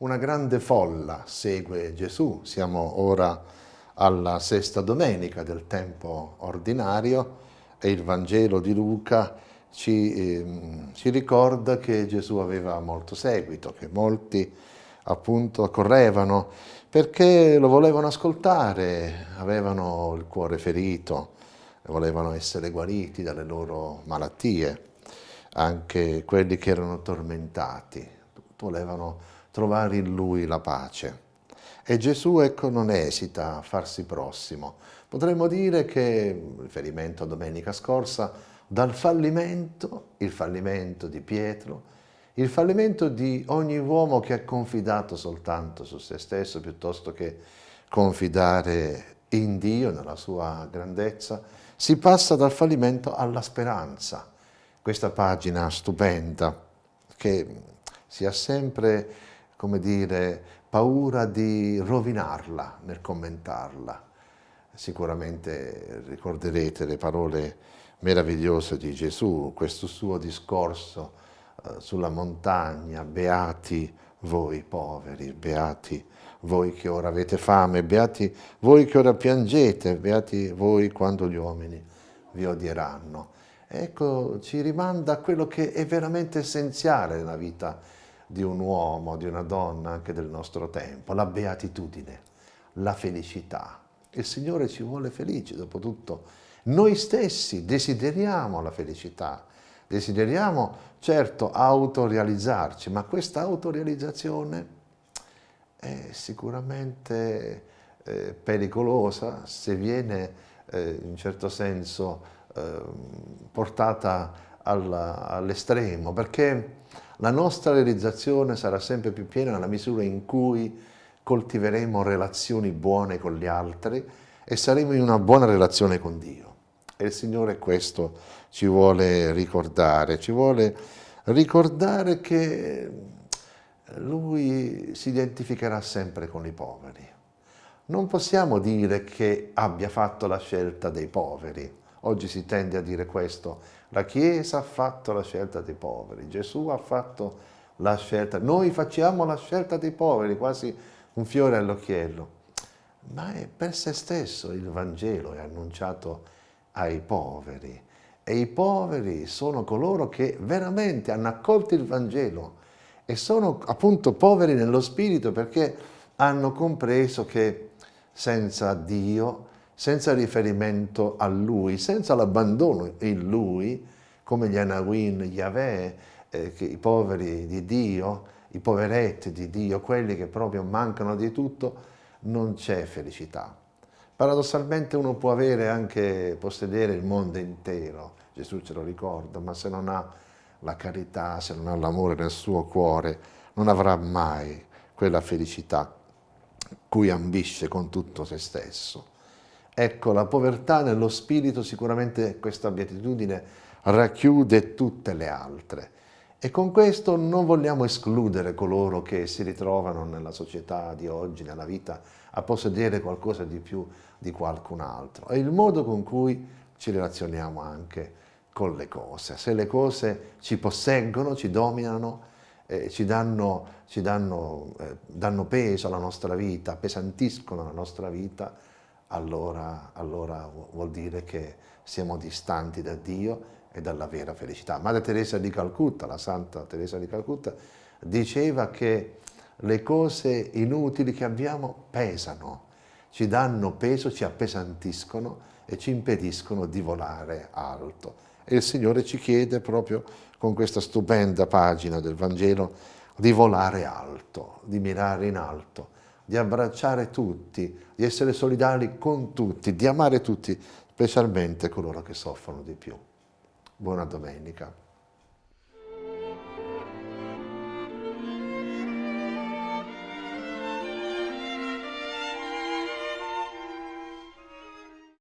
Una grande folla segue Gesù, siamo ora alla sesta domenica del tempo ordinario e il Vangelo di Luca ci, eh, ci ricorda che Gesù aveva molto seguito, che molti appunto correvano perché lo volevano ascoltare, avevano il cuore ferito, volevano essere guariti dalle loro malattie, anche quelli che erano tormentati, volevano trovare in lui la pace. E Gesù ecco, non esita a farsi prossimo. Potremmo dire che, riferimento a domenica scorsa, dal fallimento, il fallimento di Pietro, il fallimento di ogni uomo che ha confidato soltanto su se stesso piuttosto che confidare in Dio, nella sua grandezza, si passa dal fallimento alla speranza. Questa pagina stupenda che si ha sempre come dire, paura di rovinarla nel commentarla. Sicuramente ricorderete le parole meravigliose di Gesù, questo suo discorso eh, sulla montagna, beati voi poveri, beati voi che ora avete fame, beati voi che ora piangete, beati voi quando gli uomini vi odieranno. Ecco, ci rimanda a quello che è veramente essenziale nella vita di un uomo, di una donna anche del nostro tempo, la beatitudine, la felicità. Il Signore ci vuole felici, dopo tutto. Noi stessi desideriamo la felicità, desideriamo certo autorealizzarci, ma questa autorealizzazione è sicuramente eh, pericolosa se viene eh, in certo senso eh, portata all'estremo, perché la nostra realizzazione sarà sempre più piena nella misura in cui coltiveremo relazioni buone con gli altri e saremo in una buona relazione con Dio. E il Signore questo ci vuole ricordare, ci vuole ricordare che Lui si identificherà sempre con i poveri. Non possiamo dire che abbia fatto la scelta dei poveri, Oggi si tende a dire questo, la Chiesa ha fatto la scelta dei poveri, Gesù ha fatto la scelta, noi facciamo la scelta dei poveri, quasi un fiore all'occhiello, ma è per se stesso il Vangelo è annunciato ai poveri. E i poveri sono coloro che veramente hanno accolto il Vangelo e sono appunto poveri nello spirito perché hanno compreso che senza Dio senza riferimento a Lui, senza l'abbandono in Lui, come gli Anawin, Yahweh, eh, i poveri di Dio, i poveretti di Dio, quelli che proprio mancano di tutto, non c'è felicità. Paradossalmente uno può avere anche, possedere il mondo intero, Gesù ce lo ricorda, ma se non ha la carità, se non ha l'amore nel suo cuore, non avrà mai quella felicità cui ambisce con tutto se stesso. Ecco, la povertà nello spirito, sicuramente questa beatitudine racchiude tutte le altre. E con questo non vogliamo escludere coloro che si ritrovano nella società di oggi, nella vita, a possedere qualcosa di più di qualcun altro. È il modo con cui ci relazioniamo anche con le cose. Se le cose ci posseggono, ci dominano, eh, ci, danno, ci danno, eh, danno peso alla nostra vita, appesantiscono la nostra vita, allora, allora vuol dire che siamo distanti da Dio e dalla vera felicità. Madre Teresa di Calcutta, la Santa Teresa di Calcutta, diceva che le cose inutili che abbiamo pesano, ci danno peso, ci appesantiscono e ci impediscono di volare alto. E il Signore ci chiede proprio con questa stupenda pagina del Vangelo di volare alto, di mirare in alto, di abbracciare tutti, di essere solidali con tutti, di amare tutti, specialmente coloro che soffrono di più. Buona domenica.